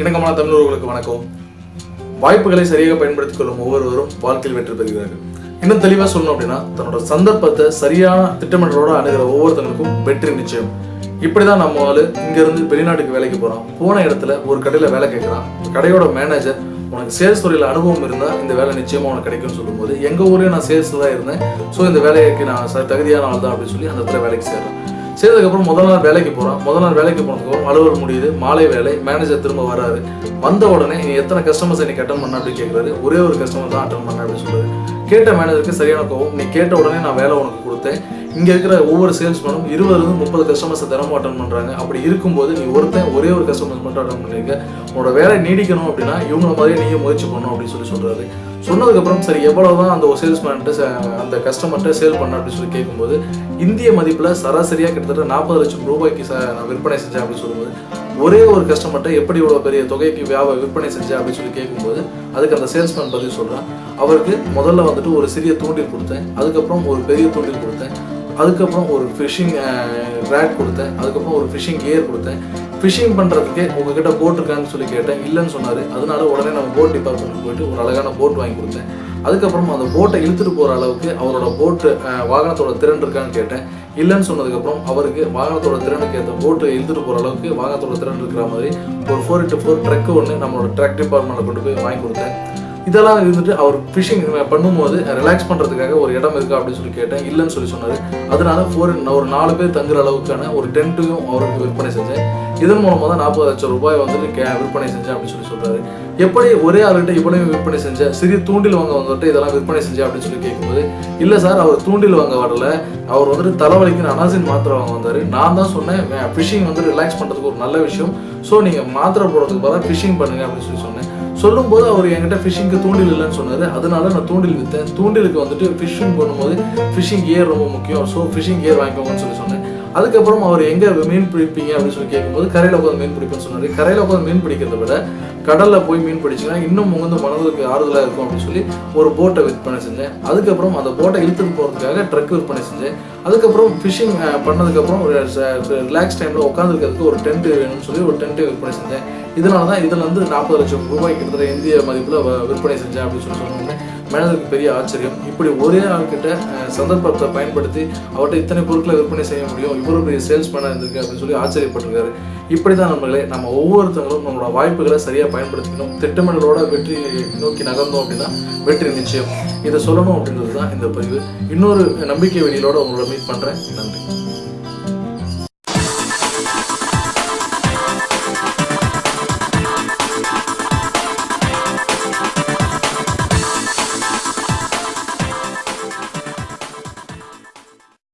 இணக்கமான தமிழர்களுக்கு வணக்கம். வாய்ப்புகளை சரியாக பயன்படுத்திக் கொள்ளும் ஒவ்வொருவரும் வாழ்க்கையில் வெற்றி பெறுகிறார்கள். இன்னும் தெளிவாக சொல்லணும் அப்படின்னா தன்னோட சந்தர்ப்பத்தை சரியான திட்டமிடலோட அணுகிற ஒவ்வொருத்தங்களுக்கும் வெற்றி நிச்சயம். இப்படிதான் நம்ம ஆளு இங்க இருந்து வெளிநாட்டுக்கு வேலைக்கு போறான். போன இடத்துல ஒரு கடையில வேலை கேட்குறான் கடையோட மேனேஜர் உனக்கு சேல்ஸ் துறையில் அனுபவம் இருந்தால் இந்த வேலை நிச்சயமா உனக்கு கிடைக்கும்னு சொல்லும்போது எங்க ஊர்லயும் நான் சேல்ஸ் தான் இருந்தேன். ஸோ இந்த வேலைக்கு நான் ச- தகுதியான ஆள் தான் அப்படின்னு சொல்லி அந்த இடத்துல வேலைக்கு சேர்றேன். செய்ததுக்கப்புறம் முதல் நாள் வேலைக்கு போகிறான் முதல் நாள் வேலைக்கு போனதுக்கப்புறம் அலுவலகம் முடியுது. மாலை வேலை மேனேஜர் திரும்ப வராது வந்த உடனே நீ எத்தனை கஸ்டமர்ஸ் நீ அட்டன் பண்ண அப்படின்னு கேட்குறாரு ஒரே ஒரு கஸ்டமர் தான் அட்டன் பண்ண அப்படின்னு சொல்றாரு. கேட்ட மேனேஜருக்கு சரியான கோவம் நீ கேட்ட உடனே நான் வேலை உனக்கு கொடுத்தேன். இங்கே இருக்கிற ஒவ்வொரு சேல்ஸ்மேனும் இருபதுலேருந்து முப்பது கஸ்டமர்ஸை தினமும் அட்டன் பண்ணுறாங்க அப்படி இருக்கும்போது நீ ஒருத்தன் ஒரே ஒரு கஸ்டமர்ஸ் மட்டும் அட்டன் பண்ணிருக்க. உன்னோட வேலை நீடிக்கணும் அப்படின்னா இவங்கள மாதிரியே நீயும் முயற்சி பண்ணணும் அப்படின்னு சொல்லி சொல்கிறாரு சொன்னதுக்கப்புறம் சரி எவ்வளோ தான் அந்த சேல்ஸ்மேன்ட்டு அந்த கஸ்டமர்கிட்ட சேல் பண்ண அப்படின்னு சொல்லி கேட்கும்போது இந்திய மதிப்பில் சராசரியாக கிட்டத்தட்ட நாற்பது லட்சம் ரூபாய்க்கு ச நான் விற்பனை செஞ்சேன் அப்படின்னு சொல்லும்போது ஒரே ஒரு கஸ்டமர்கிட்ட எப்படி இவ்வளோ பெரிய தொகைக்கு வியாபார விற்பனை செஞ்சேன் அப்படின்னு சொல்லி கேட்கும்போது அதுக்கு அந்த சேல்ஸ்மேன் பதில் சொல்கிறேன் அவருக்கு முதல்ல வந்துட்டு ஒரு சிறிய தூண்டில் கொடுத்தேன். அதுக்கப்புறம் ஒரு பெரிய தூண்டில் கொடுத்தேன். அதுக்கப்புறம் ஒரு ஃபிஷிங் ரேட் கொடுத்தேன். அதுக்கப்புறம் ஒரு ஃபிஷிங் கியர் கொடுத்தேன். ஃபிஷிங் பண்ணுறதுக்கே உங்ககிட்ட போட் இருக்கான்னு சொல்லி கேட்டேன். இல்லைன்னு சொன்னார். அதனால உடனே நம்ம போட் டிபார்ட்மெண்ட் போயிட்டு ஒரு அழகான போட் வாங்கி கொடுத்தேன். அதுக்கப்புறம் அந்த போட்டை இழுத்துட்டு போகிற அளவுக்கு அவரோட போட்டு வாகனத்தோட திறன் இருக்கான்னு கேட்டேன். இல்லைன்னு சொன்னதுக்கப்புறம் அவருக்கு வாகனத்தோட திறனுக்கு ஏற்ற போட்டு இழுத்துட்டு போகிற அளவுக்கு வாகனத்தோட திறன் இருக்கிற மாதிரி ஒரு ஃபோர் இன்ட்டு ஃபோர் ட்ரக்கு ஒன்று நம்மளோட ட்ரக் டிபார்ட்மெண்ட்டில் கொண்டு போய் வாங்கி கொடுத்தேன். இதெல்லாம் இருந்துட்டு அவர் ஃபிஷிங் பண்ணும்போது ரிலாக்ஸ் பண்ணுறதுக்காக ஒரு இடம் இருக்கா அப்படின்னு சொல்லி கேட்டேன். இல்லைன்னு சொல்லி சொன்னார். அதனால ஃபோர் ஒரு நாலு பேர் தங்குற அளவுக்கான ஒரு டென்ட்டையும் அவருக்கு விற்பனை செஞ்சேன். இதன் மூலமாக தான் நாற்பது லட்சம் ரூபாய் வந்துட்டு கே விற்பனை செஞ்சேன் அப்படின்னு சொல்லி சொல்கிறாரு எப்படி ஒரே ஆளுகிட்ட இவ்வளவு விற்பனை செஞ்சேன் சிறிய தூண்டில் வாங்க வந்துட்டு இதெல்லாம் விற்பனை செஞ்சேன் அப்படின்னு சொல்லி கேட்கும்போது இல்லை சார் அவர் தூண்டில் வாங்க வரல. அவர் வந்துட்டு தலைவலிக்கு அனாசின் மாத்திரை வாங்க வந்தார். நான் தான் சொன்னேன் ஃபிஷிங் வந்து ரிலாக்ஸ் பண்ணுறதுக்கு ஒரு நல்ல விஷயம். ஸோ நீங்கள் மாத்திரை போடுறதுக்கு பதிலாக ஃபிஷிங் பண்ணுங்க அப்படின்னு சொல்லி சொன்னேன். சொல்லும்போது அவர் என்கிட்ட ஃபிஷிங்க்கு தூண்டில் இல்லைன்னு சொன்னார். அதனால நான் தூண்டில் விற்றேன் தூண்டிலுக்கு வந்துட்டு ஃபிஷிங் பண்ணும்போது ஃபிஷிங் கியர் ரொம்ப முக்கியம். ஸோ ஃபிஷிங் கியர் வாங்கிக்கோங்கன்னு சொல்லி சொன்னேன். அதுக்கப்புறம் அவர் எங்கே மீன் பிடிப்பீங்க அப்படின்னு சொல்லி கேட்கும்போது கரையில் உட்காந்து மீன் பிடிப்பேன்னு சொன்னார். கரையில் உட்காந்து மீன் பிடிக்கிறத விட கடலில் போய் மீன் பிடிச்சிங்கன்னா இன்னும் வந்து மனதுக்கு ஆறுதலாக இருக்கும் அப்படின்னு சொல்லி ஒரு போட்டை விற்பனை செஞ்சேன். அதுக்கப்புறம் அந்த போட்டை இழுத்துட்டு போகிறதுக்காக ட்ரக் விற்பனை செஞ்சேன். அதுக்கப்புறம் ஃபிஷிங் பண்ணதுக்கப்புறம் ஒரு ரிலாக்ஸ் டைமில் உட்காந்துருக்கிறதுக்கு ஒரு டென்ட் வேணும்னு சொல்லி ஒரு டென்ட்டு விற்பனை செஞ்சேன். இதனால தான் இதில் வந்து நாற்பது லட்சம் ரூபாய் கிட்டத்தட்ட இந்திய மதிப்பில் விற்பனை செஞ்சேன் அப்படின்னு சொல்லி சொன்னோன்னே மேனேஜருக்கு பெரிய ஆச்சரியம். இப்படி ஒரே ஆள்கிட்ட சந்தர்ப்பத்தை பயன்படுத்தி அவர்கிட்ட இத்தனை பொருட்களை விற்பனை செய்ய முடியும் இவ்வளோ பெரிய சேல்ஸ் பண்ண இருந்திருக்கு அப்படின்னு சொல்லி ஆச்சரியப்பட்டிருக்காரு. இப்படி தான் நம்மளே நம்ம ஒவ்வொருத்தங்களும் நம்மளோட வாய்ப்புகளை சரியாக பயன்படுத்திக்கணும். திட்டமிடலோட வெற்றி நோக்கி நகர்ந்தோம் அப்படின்னா வெற்றி நிச்சயம். இதை சொல்லணும் அப்படின்றது தான் இந்த பதிவு. இன்னொரு நம்பிக்கை வெளியிலோட உங்களோட மீட் பண்ணுறேன் நன்றி.